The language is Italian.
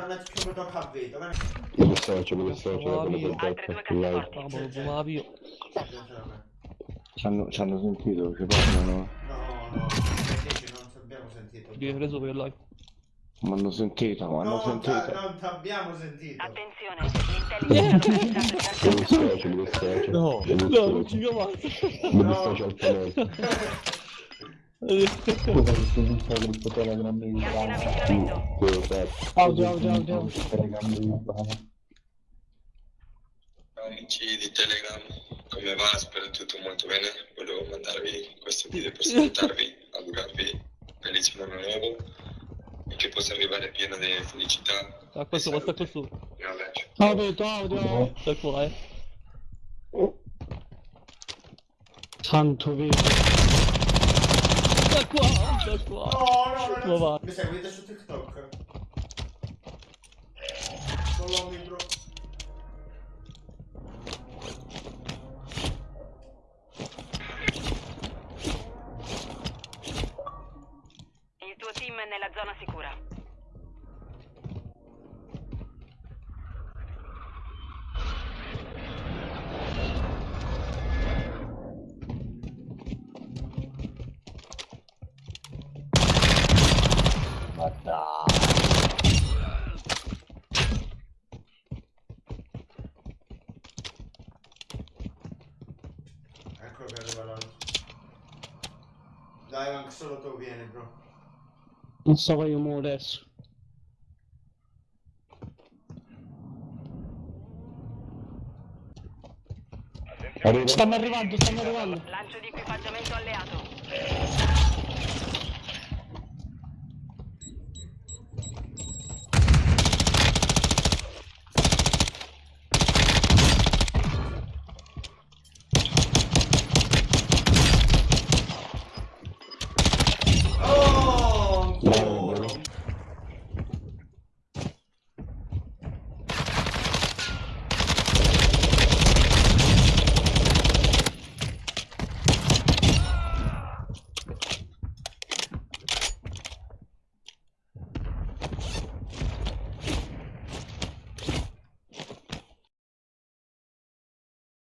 vedo, dissocio, mi dissocio, Sono la io. prendo Altre due per live. cassaforti. Vamo, lo zoomava io. Ci hanno, sentito, ci parlano? No, no, dici, non ci abbiamo sentito. Io hai preso per live. Mi hanno sentito, mi hanno sentito. non ti abbiamo sentito. Attenzione, l'intelligence Mi dissocio, mi dissocio. No, no, non ci chiamate. Mi No. dissocio altamente. Scusa che sto sul gruppo Telegram di Gas in Ivana. avvicinamento. Quello che Audio, audio, audio. Telegram di Ivana. Amici di Telegram, come va? Spero tutto molto bene. Volevo mandarvi questo video per salutarvi, augurarvi felice anno nuovo e che possa arrivare pieno di felicità. Ah, questo, e questo. Un abbraccio. Audio, audio. Sta qua, eh. Santo video. Sta qua, sta qua. No, no, va. no. Mi seguite su TikTok? Follow me, bro. Il tuo team è nella zona sicura. Ecco che arriva l'altro. Dai, anche solo tu vieni, bro. Non so che io muovo adesso. Arriva. Stanno arrivando, stanno arrivando. Lancio di equipaggiamento alleato.